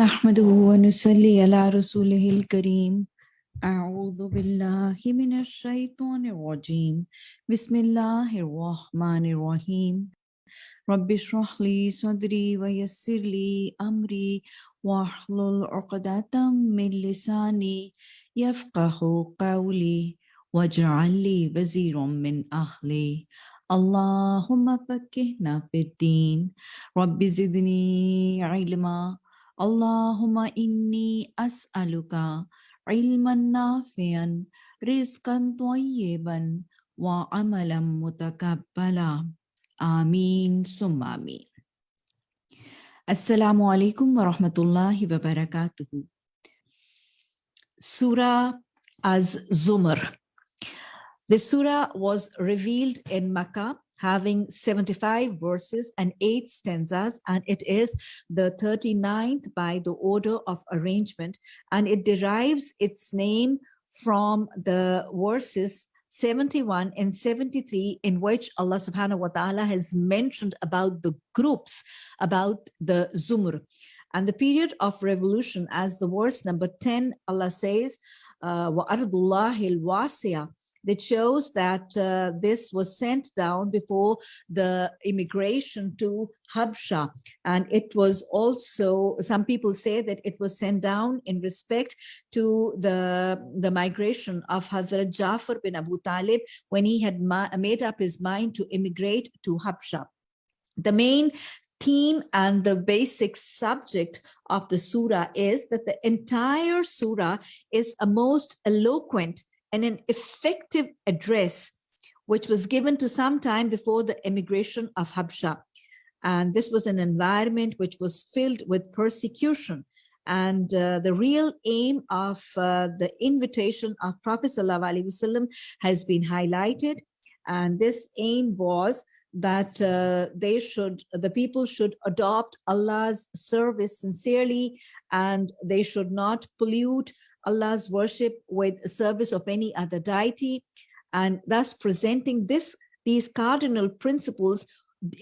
نحمده ونصلي على رسوله الكريم. أعوذ بالله من الشيطان الرجيم. بسم الله الرحمن الرحيم. رب اشرح لي صدري ويسر لي أمري واحلل عقدة من لساني يفقه قولي واجعل لي وزيرا من أهلي. اللهم فكهنا في الدين. رب زدني علما اللهم إني أسألك علما نافعا رزقا طيبا وعملا متقبلا. آمين. ثم آمين. السلام عليكم ورحمة الله وبركاته. Surah Az-Zumar The surah was revealed in Makkah having 75 verses and 8 stanzas and it is the 39th by the order of arrangement and it derives its name from the verses 71 and 73 in which Allah subhanahu wa ta'ala has mentioned about the groups about the Zumr. And the period of revolution as the verse number 10 Allah says uh, ardullahil wasiya that shows that uh, this was sent down before the immigration to Habsha. And it was also, some people say that it was sent down in respect to the, the migration of Hazrat Jafar bin Abu Talib when he had made up his mind to immigrate to Habsha. The main theme and the basic subject of the surah is that the entire surah is a most eloquent and an effective address which was given to some time before the emigration of Habsha. And this was an environment which was filled with persecution. And uh, the real aim of uh, the invitation of Prophet ﷺ has been highlighted. And this aim was that uh, they should, the people should adopt Allah's service sincerely and they should not pollute Allah's worship with service of any other deity and thus presenting this these cardinal principles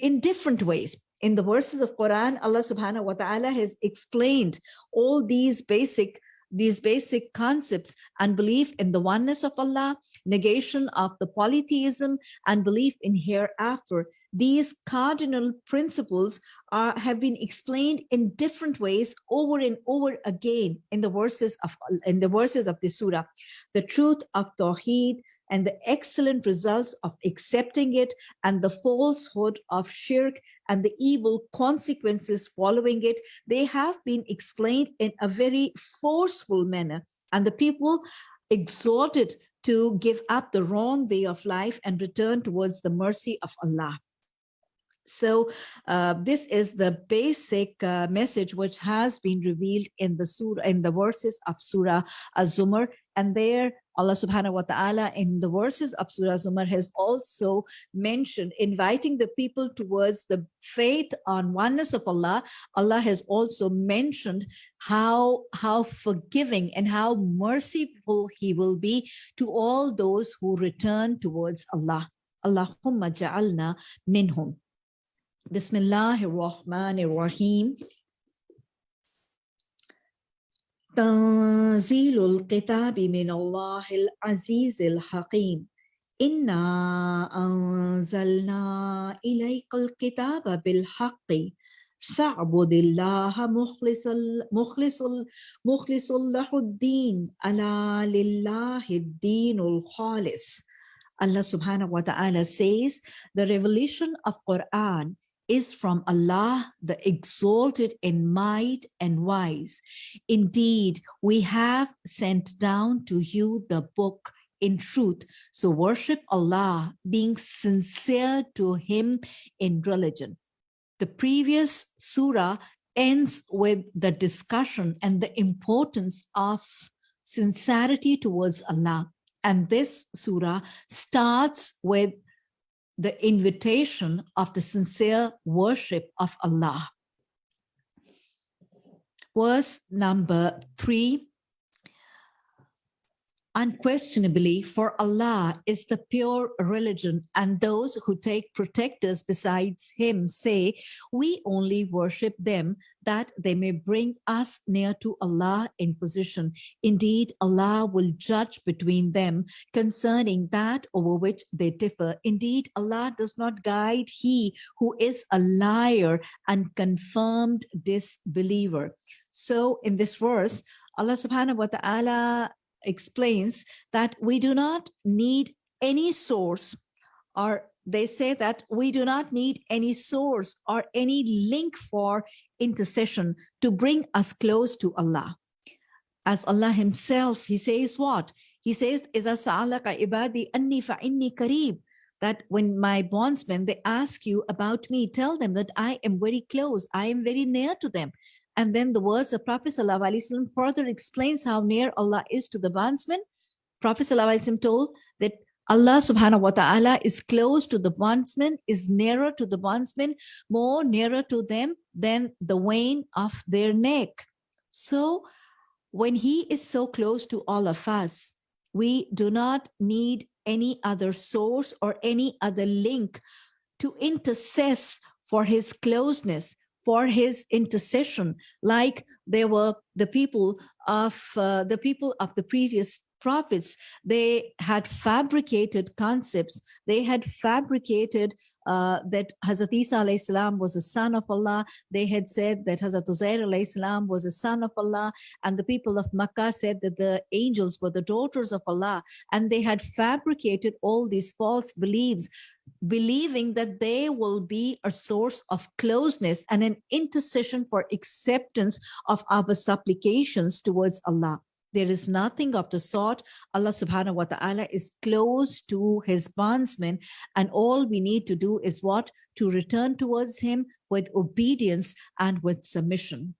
in different ways. In the verses of Quran, Allah subhanahu wa ta'ala has explained all these basic these basic concepts and belief in the oneness of Allah, negation of the polytheism, and belief in hereafter. These cardinal principles are, have been explained in different ways over and over again in the verses of in the verses of the surah. The truth of Tawheed, and the excellent results of accepting it and the falsehood of shirk and the evil consequences following it, they have been explained in a very forceful manner. And the people exhorted to give up the wrong way of life and return towards the mercy of Allah. So uh, this is the basic uh, message which has been revealed in the surah, in the verses of Surah Az-Zumar. And there Allah subhanahu wa ta'ala in the verses of Surah Zumar has also mentioned inviting the people towards the faith on oneness of Allah. Allah has also mentioned how, how forgiving and how merciful he will be to all those who return towards Allah. Allahumma ja'alna minhum. Bismillahir Rahmanir Rahim. تنزيل الكتاب من الله العزيز الحكيم إنا أنزلنا إليك الكتاب بالحق فاعبد الله مخلص مخلص مخلص له الدين ألا لله الدين الخالص Allah subhanahu wa ta'ala says the revelation of Quran is from Allah, the exalted in might and wise. Indeed, we have sent down to you the book in truth. So worship Allah, being sincere to him in religion. The previous surah ends with the discussion and the importance of sincerity towards Allah. And this surah starts with the invitation of the sincere worship of Allah. Verse number three. Unquestionably, for Allah is the pure religion, and those who take protectors besides Him say, We only worship them that they may bring us near to Allah in position. Indeed, Allah will judge between them concerning that over which they differ. Indeed, Allah does not guide he who is a liar and confirmed disbeliever. So, in this verse, Allah subhanahu wa ta'ala explains that we do not need any source or they say that we do not need any source or any link for intercession to bring us close to Allah. As Allah himself, he says what? He says, إِذَا سَأَلَكَ عِبَادِي أَنِّي فَإِنِّي قَرِيبٌ that when my bondsmen, they ask you about me, tell them that I am very close, I am very near to them. And then the words of Prophet ﷺ further explains how near Allah is to the bondsman. Prophet ﷺ told that Allah subhanahu wa ta'ala is close to the bondsman, is nearer to the bondsman, more nearer to them than the vein of their neck. So when he is so close to all of us, we do not need any other source or any other link to intercess for his closeness for his intercession, like there were the people of uh, the people of the previous prophets. They had fabricated concepts. They had fabricated uh, that Hazrat Isa salam was a son of Allah. They had said that Hazrat Uzair salam was a son of Allah. And the people of Makkah said that the angels were the daughters of Allah. And they had fabricated all these false beliefs believing that they will be a source of closeness and an intercession for acceptance of our supplications towards Allah. There is nothing of the sort. Allah subhanahu wa ta'ala is close to his bondsmen and all we need to do is what? To return towards him with obedience and with submission.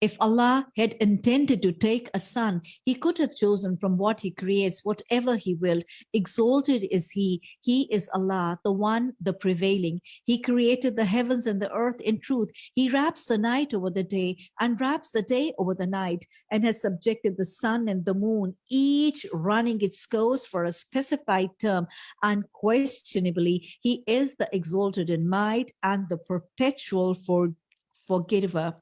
If Allah had intended to take a son, he could have chosen from what he creates, whatever he will. Exalted is he. He is Allah, the one, the prevailing. He created the heavens and the earth in truth. He wraps the night over the day and wraps the day over the night and has subjected the sun and the moon, each running its course for a specified term. Unquestionably, he is the exalted in might and the perpetual for forgiver.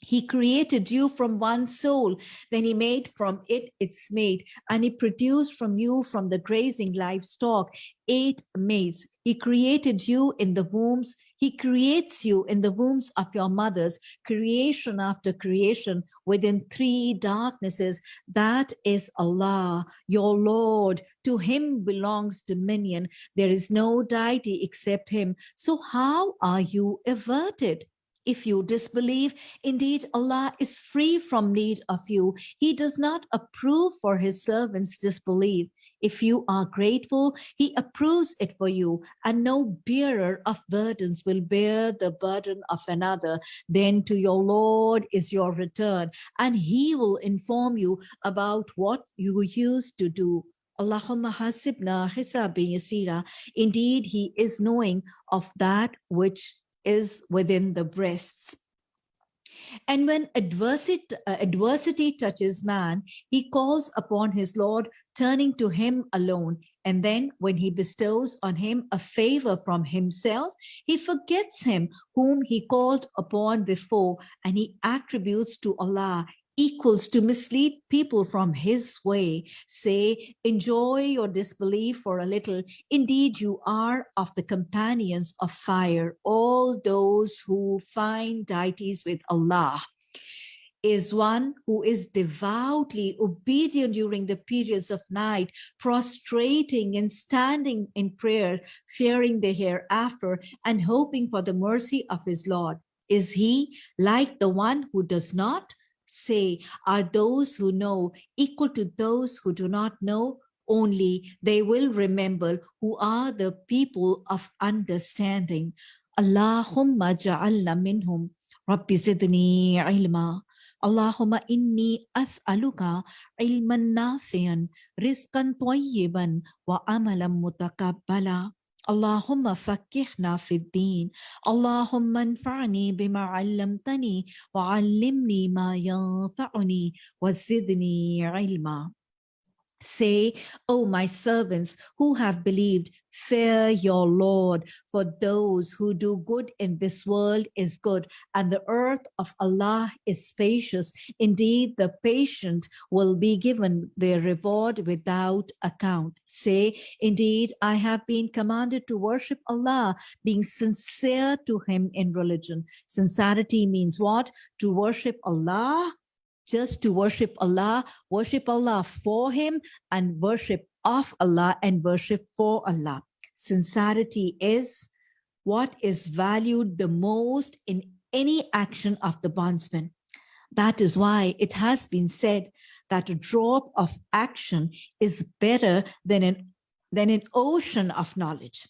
He created you from one soul, then he made from it its mate, and he produced from you from the grazing livestock eight mates. He created you in the wombs. He creates you in the wombs of your mothers, creation after creation within three darknesses. That is Allah, your Lord. To him belongs dominion. There is no deity except him. So how are you averted? If you disbelieve, indeed Allah is free from need of you. He does not approve for his servants disbelief. If you are grateful, he approves it for you, and no bearer of burdens will bear the burden of another. Then to your Lord is your return, and he will inform you about what you used to do. Allahumma hasibna hisabi yasira. Indeed, he is knowing of that which is within the breasts. And when adversity, uh, adversity touches man, he calls upon his Lord, turning to him alone. And then when he bestows on him a favor from himself, he forgets him whom he called upon before, and he attributes to Allah equals to mislead people from his way, say, enjoy your disbelief for a little. Indeed, you are of the companions of fire, all those who find deities with Allah is one who is devoutly obedient during the periods of night, prostrating and standing in prayer, fearing the hereafter and hoping for the mercy of his Lord. Is he like the one who does not? Say are those who know equal to those who do not know? Only they will remember who are the people of understanding. Allahumma ja'alna minhum. Rabbi zidni ilma. Allahumma inni as'aluka ilman nafian rizqan tayyiban wa amalan mutakabbala اللهم فكهنا في الدين. اللهم انفعني بما علمتني وعلمني ما ينفعني وزدني علما. Say, O my servants who have believed, fear your Lord, for those who do good in this world is good, and the earth of Allah is spacious. Indeed, the patient will be given their reward without account. Say, indeed, I have been commanded to worship Allah, being sincere to him in religion. Sincerity means what? To worship Allah just to worship Allah, worship Allah for him and worship of Allah and worship for Allah. Sincerity is what is valued the most in any action of the bondsman. That is why it has been said that a drop of action is better than an, than an ocean of knowledge.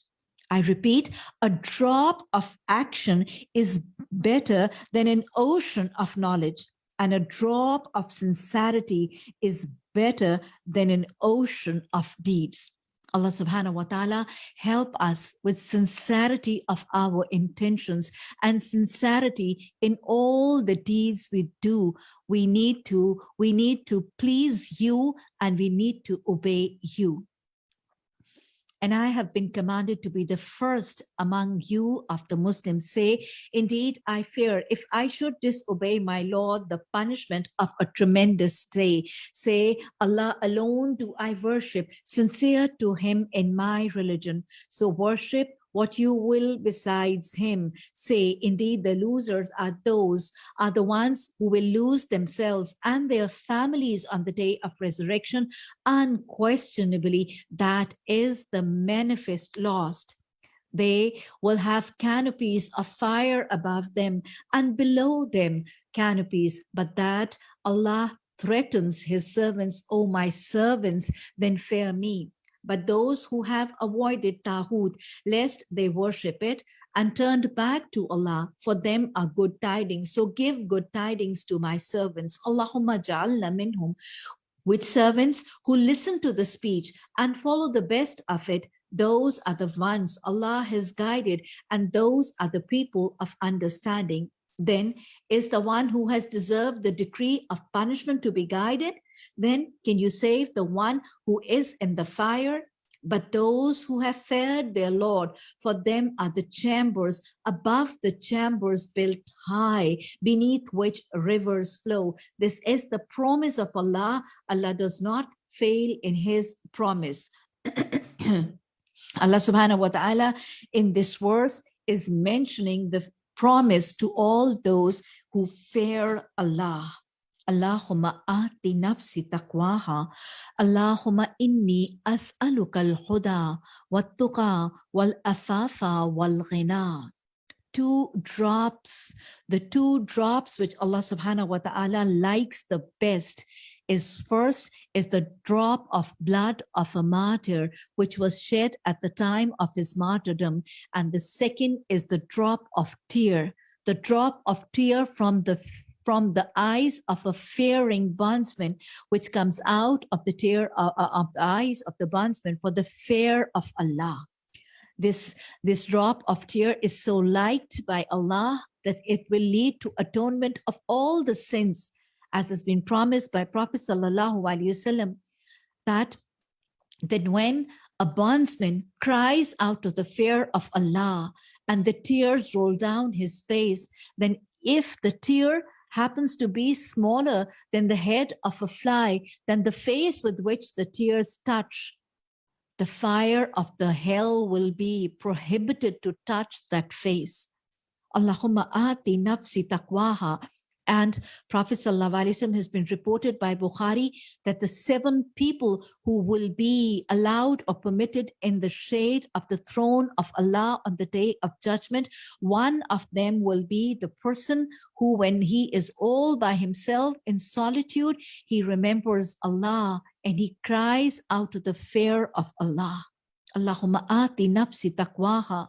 I repeat, a drop of action is better than an ocean of knowledge and a drop of sincerity is better than an ocean of deeds. Allah subhanahu wa ta'ala help us with sincerity of our intentions and sincerity in all the deeds we do. We need to, we need to please you and we need to obey you and I have been commanded to be the first among you of the Muslims. Say, indeed, I fear if I should disobey my Lord, the punishment of a tremendous day. Say, Allah alone do I worship, sincere to him in my religion. So worship what you will besides him. Say, indeed, the losers are those, are the ones who will lose themselves and their families on the day of resurrection. Unquestionably, that is the manifest lost. They will have canopies of fire above them and below them canopies, but that Allah threatens his servants, O my servants, then fear me. But those who have avoided Taghut, lest they worship it, and turned back to Allah, for them are good tidings. So give good tidings to my servants. Allahumma ja'alna minhum. Which servants who listen to the speech and follow the best of it, those are the ones Allah has guided, and those are the people of understanding. Then is the one who has deserved the decree of punishment to be guided, then can you save the one who is in the fire? But those who have feared their Lord, for them are the chambers above the chambers built high, beneath which rivers flow. This is the promise of Allah. Allah does not fail in his promise. Allah subhanahu wa ta'ala in this verse is mentioning the promise to all those who fear Allah. Allahumma ati nafsi taqwaha. Allahumma inni as'aluka al-huda wat-tuqa wal-afafa wal-ghina. Two drops, the two drops which Allah subhanahu wa ta'ala likes the best is first is the drop of blood of a martyr, which was shed at the time of his martyrdom. And the second is the drop of tear, the drop of tear from the from the eyes of a fearing bondsman, which comes out of the tear uh, uh, of the eyes of the bondsman for the fear of Allah. This, this drop of tear is so liked by Allah that it will lead to atonement of all the sins, as has been promised by Prophet Sallallahu Alaihi Wasallam, that, that when a bondsman cries out of the fear of Allah and the tears roll down his face, then if the tear happens to be smaller than the head of a fly, than the face with which the tears touch, the fire of the hell will be prohibited to touch that face. Allahumma ati nafsi taqwaha and Prophet has been reported by Bukhari that the seven people who will be allowed or permitted in the shade of the throne of Allah on the day of judgment, one of them will be the person who when he is all by himself in solitude, he remembers Allah and he cries out to the fear of Allah. Allahumma ati nafsi taqwaha.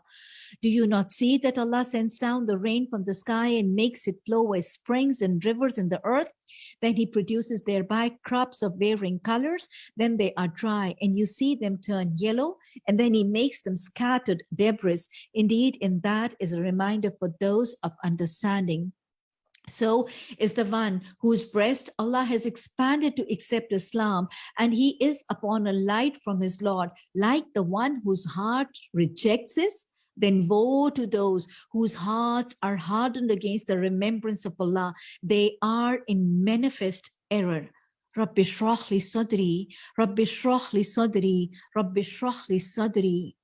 Do you not see that Allah sends down the rain from the sky and makes it flow as springs and rivers in the earth? Then he produces thereby crops of varying colors. Then they are dry and you see them turn yellow and then he makes them scattered debris. Indeed, in that is a reminder for those of understanding. So is the one whose breast Allah has expanded to accept Islam and he is upon a light from his Lord like the one whose heart rejects this then woe to those whose hearts are hardened against the remembrance of Allah. They are in manifest error. Rabbi shrah li sadri, Rabbi shrahli sadri, Rabbi shrah li sadri.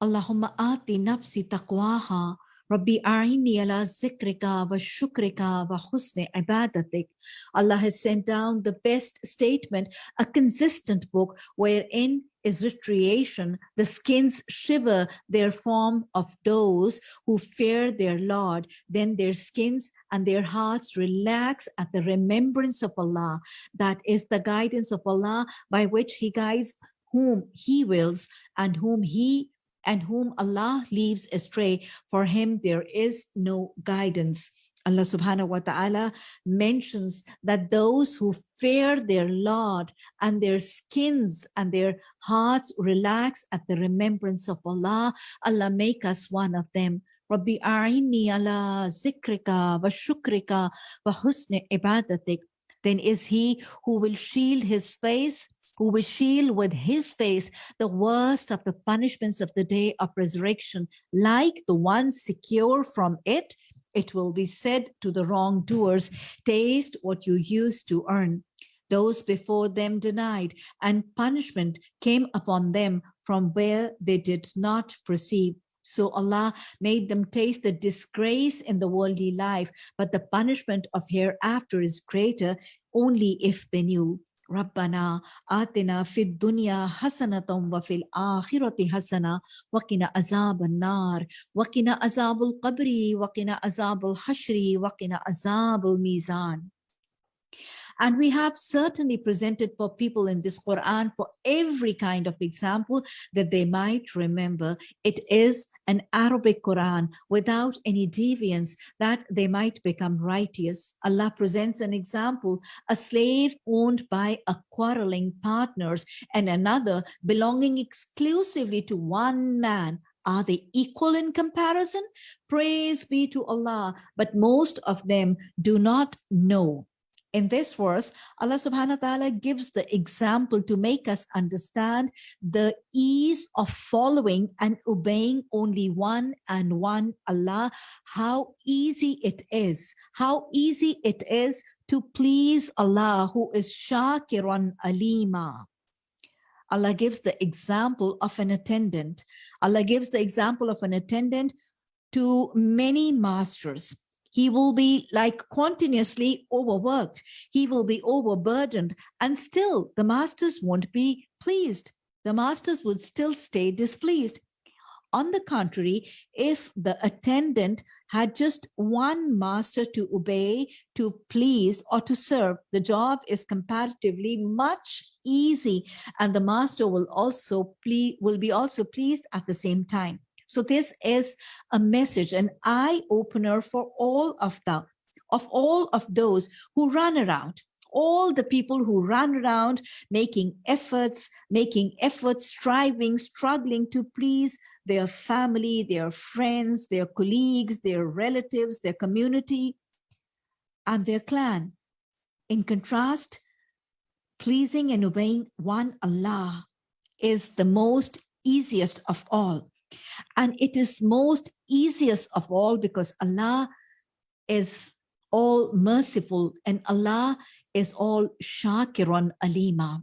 Allahumma ati nafsi taqwaha Rabbi a'ini ala zikrika wa shukrika wa husni ibadatik. Allah has sent down the best statement, a consistent book wherein is recreation. The skins shiver their form of those who fear their Lord. Then their skins and their hearts relax at the remembrance of Allah. That is the guidance of Allah by which he guides whom he wills and whom he and whom Allah leaves astray, for him there is no guidance. Allah subhanahu wa ta'ala mentions that those who fear their Lord and their skins and their hearts relax at the remembrance of Allah, Allah make us one of them. Rabbi a'ini ala zikrika wa shukrika wa husni ibadatik. Then is he who will shield his face who will shield with his face the worst of the punishments of the day of resurrection, like the one secure from it, it will be said to the wrongdoers, taste what you used to earn. Those before them denied, and punishment came upon them from where they did not perceive. So Allah made them taste the disgrace in the worldly life, but the punishment of hereafter is greater only if they knew. ربنا آتنا في الدنيا حسنة وفي الآخرة حسنة وقنا عذاب النار وقنا عذاب القبر وقنا عذاب الحشر وقنا عذاب الميزان. And we have certainly presented for people in this Quran for every kind of example that they might remember. It is an Arabic Quran without any deviance that they might become righteous. Allah presents an example, a slave owned by a quarreling partners and another belonging exclusively to one man are they equal in comparison? Praise be to Allah, but most of them do not know in this verse, Allah subhanahu wa ta'ala gives the example to make us understand the ease of following and obeying only one and one Allah, how easy it is, how easy it is to please Allah who is Shakiran Alima. Allah gives the example of an attendant. Allah gives the example of an attendant to many masters he will be like continuously overworked. He will be overburdened and still the masters won't be pleased. The masters would still stay displeased. On the contrary, if the attendant had just one master to obey, to please, or to serve, the job is comparatively much easy, and the master will also please, will be also pleased at the same time. So this is a message, an eye opener for all of the, of all of those who run around, all the people who run around making efforts, making efforts, striving, struggling to please their family, their friends, their colleagues, their relatives, their community, and their clan. In contrast, pleasing and obeying one Allah is the most easiest of all. And it is most easiest of all because Allah is all merciful and Allah is all Shakiran Alima.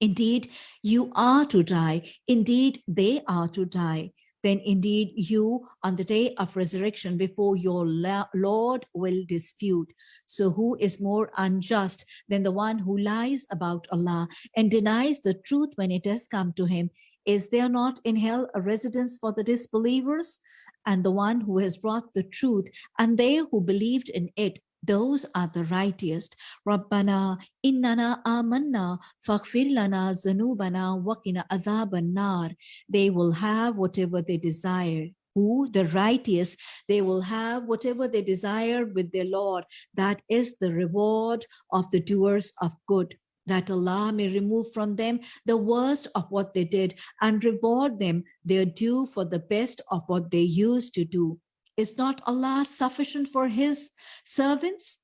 Indeed, you are to die. Indeed, they are to die. Then indeed you on the day of resurrection before your Lord will dispute. So who is more unjust than the one who lies about Allah and denies the truth when it has come to him? Is there not in hell a residence for the disbelievers? And the one who has brought the truth, and they who believed in it, those are the righteous. Rabbana innana amanna faghfir lana zanubana waqina adhaban nar. They will have whatever they desire. Who? The righteous. They will have whatever they desire with their Lord. That is the reward of the doers of good that Allah may remove from them the worst of what they did and reward them their due for the best of what they used to do. Is not Allah sufficient for his servants?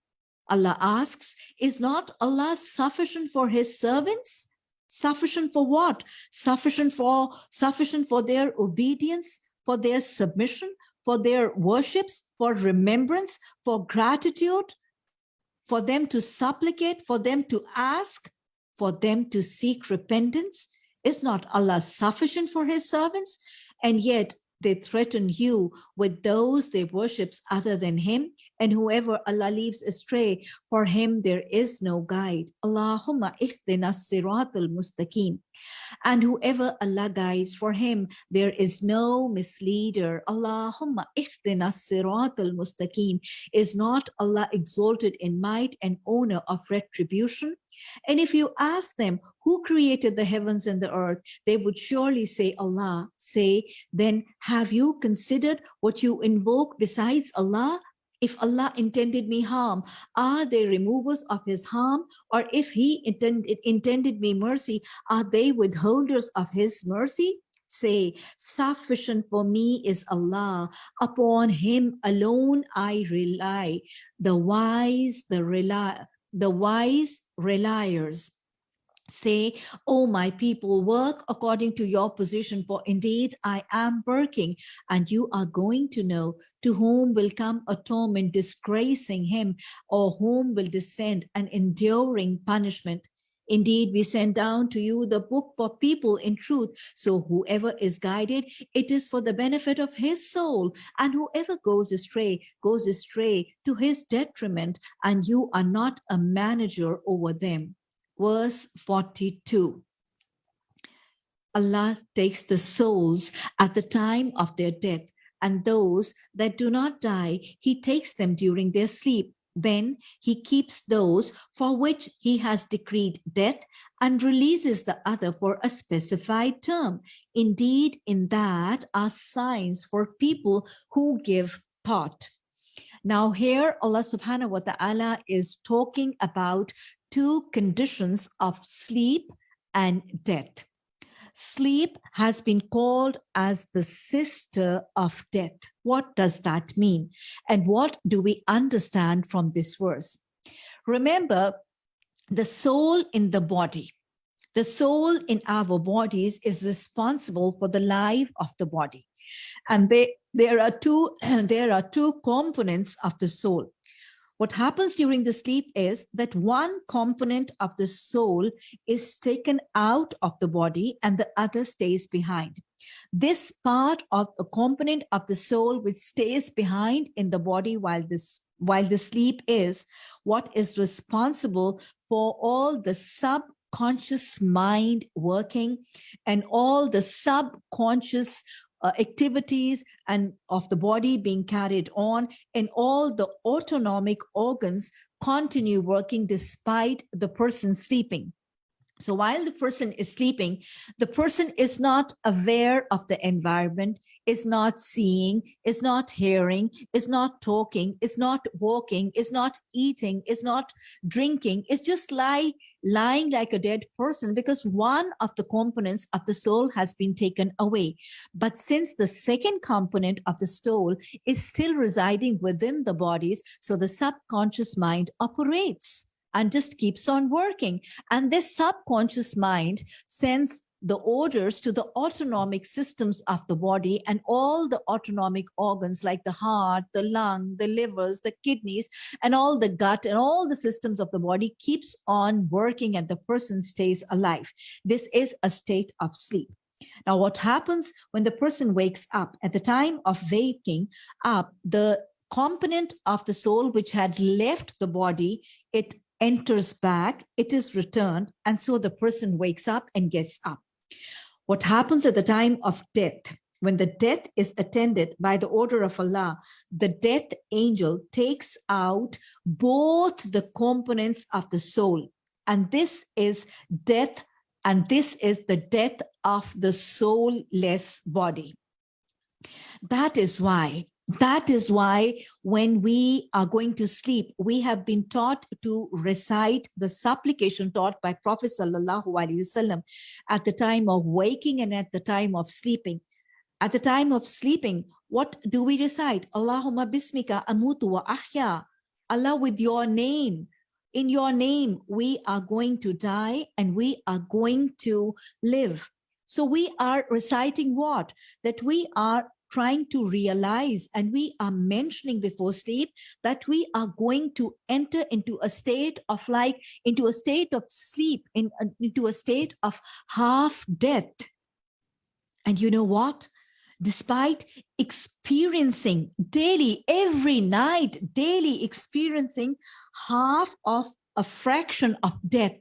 Allah asks, is not Allah sufficient for his servants? Sufficient for what? Sufficient for sufficient for their obedience, for their submission, for their worships, for remembrance, for gratitude, for them to supplicate, for them to ask, for them to seek repentance? Is not Allah sufficient for his servants? And yet they threaten you with those they worships other than him and whoever Allah leaves astray for him there is no guide. Allahumma ihdina siratal mustaqim. And whoever Allah guides for him there is no misleader. Allahumma ihdina siratal mustaqim. Is not Allah exalted in might and owner of retribution? And if you ask them who created the heavens and the earth, they would surely say Allah. Say, then have you considered what you invoke besides Allah? If Allah intended me harm, are they removers of his harm? Or if he intended, intended me mercy, are they withholders of his mercy? Say, sufficient for me is Allah. Upon him alone I rely. The wise, the rely, the wise reliers say, oh, my people, work according to your position, for indeed I am working, and you are going to know to whom will come atonement disgracing him, or whom will descend an enduring punishment. Indeed, we send down to you the book for people in truth. So whoever is guided, it is for the benefit of his soul. And whoever goes astray, goes astray to his detriment. And you are not a manager over them. Verse 42. Allah takes the souls at the time of their death and those that do not die, he takes them during their sleep. Then he keeps those for which he has decreed death and releases the other for a specified term. Indeed, in that are signs for people who give thought. Now here Allah subhanahu wa ta'ala is talking about two conditions of sleep and death. Sleep has been called as the sister of death. What does that mean? And what do we understand from this verse? Remember, the soul in the body, the soul in our bodies is responsible for the life of the body. And they, there, are two, there are two components of the soul. What happens during the sleep is that one component of the soul is taken out of the body and the other stays behind. This part of the component of the soul which stays behind in the body while this while the sleep is what is responsible for all the subconscious mind working and all the subconscious uh, activities and of the body being carried on and all the autonomic organs continue working despite the person sleeping. So while the person is sleeping, the person is not aware of the environment, is not seeing, is not hearing, is not talking, is not walking, is not eating, is not drinking, is just lie, lying like a dead person because one of the components of the soul has been taken away. But since the second component of the soul is still residing within the bodies, so the subconscious mind operates and just keeps on working. And this subconscious mind sends the orders to the autonomic systems of the body and all the autonomic organs like the heart, the lung, the livers, the kidneys, and all the gut and all the systems of the body keeps on working and the person stays alive. This is a state of sleep. Now, what happens when the person wakes up? At the time of waking up, the component of the soul which had left the body, it enters back, it is returned, and so the person wakes up and gets up. What happens at the time of death? when the death is attended by the order of Allah, the death angel takes out both the components of the soul. And this is death, and this is the death of the soulless body. That is why that is why when we are going to sleep, we have been taught to recite the supplication taught by Prophet Sallallahu Alaihi Wasallam at the time of waking and at the time of sleeping. At the time of sleeping, what do we recite? Allahumma bismika amutu wa ahya. Allah, with your name, in your name, we are going to die and we are going to live. So we are reciting what? That we are trying to realize and we are mentioning before sleep that we are going to enter into a state of like into a state of sleep in into a state of half death and you know what despite experiencing daily, every night, daily experiencing half of a fraction of death.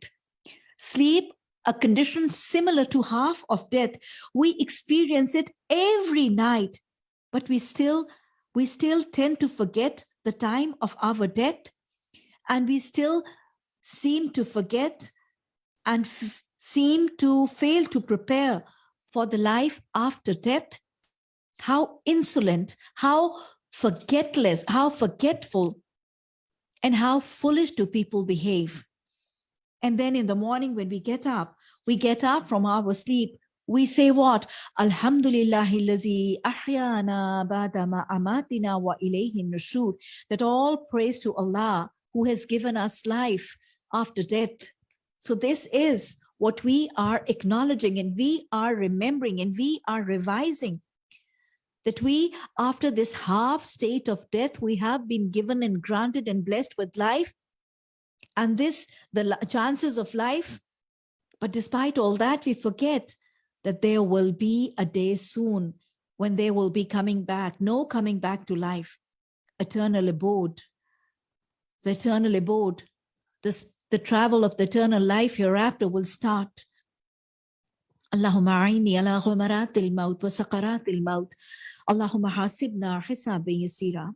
Sleep, a condition similar to half of death, we experience it every night, but we still, we still tend to forget the time of our death, and we still seem to forget and seem to fail to prepare for the life after death how insolent, how forgetless, how forgetful, and how foolish do people behave. And then in the morning when we get up, we get up from our sleep, we say what? Alhamdulillahi ahyana badama amatina wa ilayhi nushur. That all praise to Allah who has given us life after death. So this is what we are acknowledging and we are remembering and we are revising that we, after this half state of death, we have been given and granted and blessed with life. And this, the chances of life. But despite all that, we forget that there will be a day soon when they will be coming back, no coming back to life, eternal abode, the eternal abode, this, the travel of the eternal life hereafter will start. Allahumma aini ala ghumaratil maut wa sakaratil maut. Allahumma hasibna hisabi yasira.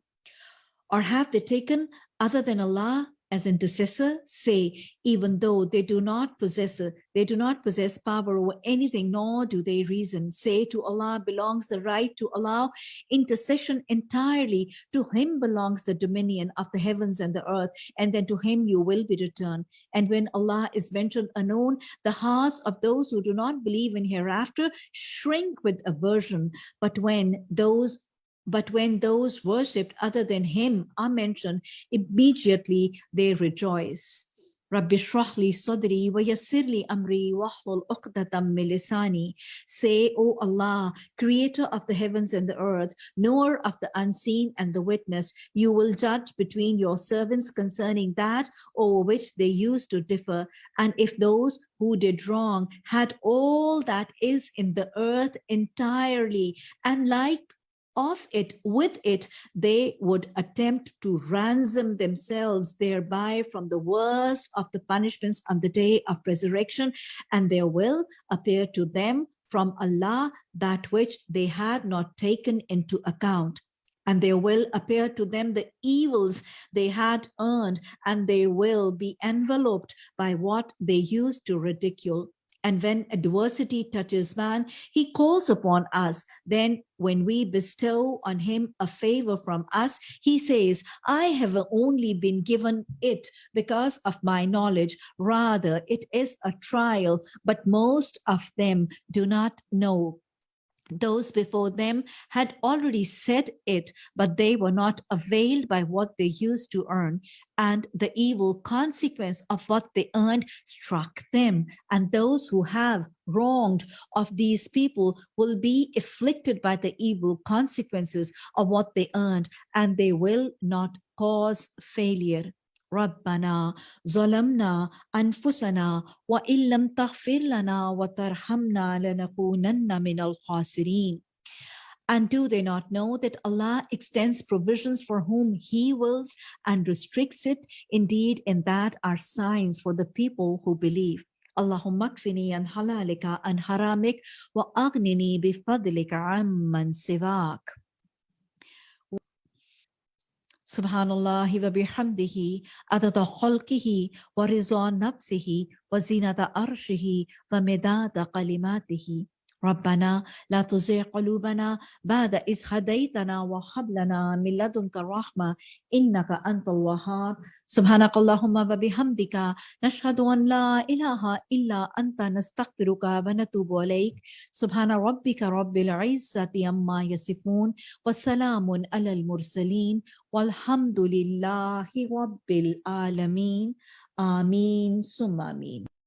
Or have they taken other than Allah as intercessor say even though they do not possess they do not possess power over anything nor do they reason. Say to allah belongs the right to allow intercession entirely. To him belongs the dominion of the heavens and the earth and then to him you will be returned. And when allah is mentioned unknown the hearts of those who do not believe in hereafter shrink with aversion. But when those but when those worshipped other than him are mentioned, immediately they rejoice. Rabbi shrahli sadri wa yassirli amri wahlul uqdatam milisani. Say, O Allah, creator of the heavens and the earth, knower of the unseen and the witness, you will judge between your servants concerning that over which they used to differ. And if those who did wrong had all that is in the earth entirely, and like of it, with it, they would attempt to ransom themselves thereby from the worst of the punishments on the day of resurrection, and there will appear to them from Allah that which they had not taken into account. And there will appear to them the evils they had earned, and they will be enveloped by what they used to ridicule. And when adversity touches man, he calls upon us. Then when we bestow on him a favor from us, he says, I have only been given it because of my knowledge. Rather, it is a trial, but most of them do not know those before them had already said it, but they were not availed by what they used to earn. And the evil consequence of what they earned struck them. And those who have wronged of these people will be afflicted by the evil consequences of what they earned, and they will not cause failure. ربنا ظلمنا أنفسنا وإن لم تغفر لنا وترحمنا لنكونن من الخاسرين And do they not know that Allah extends provisions for whom he wills and restricts it? Indeed, in that are signs for the people who believe. اللهم اكفني عن حلالك عن حرامك وأغنني بفضلك عمن سواك سبحان الله وبحمده عدد خلقه ورضا نفسه وزينة عرشه ومداد كلماته. ربنا لا تزغ قلوبنا بعد إذ هديتنا وهب لنا من لدنك الرحمة إنك أنت الوهاب. سبحانك اللهم وبحمدك نشهد أن لا إله إلا أنت نستغفرك ونتوب إليك. سبحان ربك رب العزة عما يصفون وسلام على المرسلين والحمد لله رب العالمين. آمين. ثم آمين.